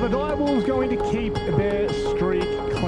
the Direwolves going to keep their streak clean?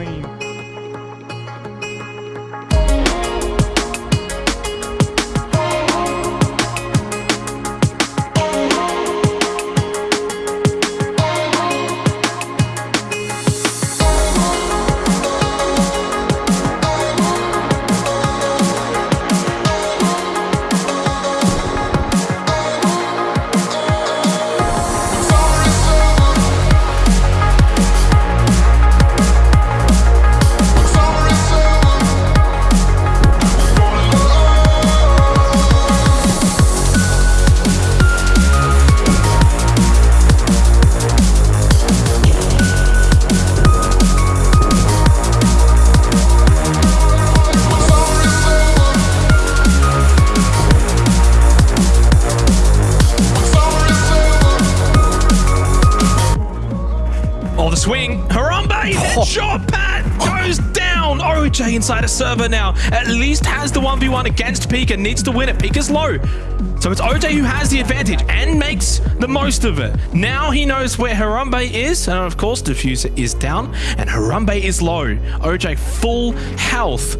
Oh, the swing. Harambe, headshot, oh. Pat goes down. OJ inside a server now. At least has the 1v1 against Pika. Needs to win it. Pika's low. So it's OJ who has the advantage and makes the most of it. Now he knows where Harambe is. And of course, Defuser is down and Harambe is low. OJ full health.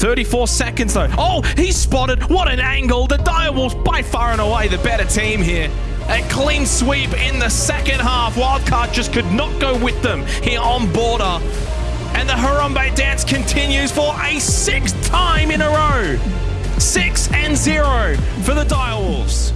34 seconds though. Oh, he's spotted. What an angle. The Direwolves by far and away the better team here. A clean sweep in the second half. Wildcard just could not go with them here on border. And the Harambe dance continues for a sixth time in a row. Six and zero for the Direwolves.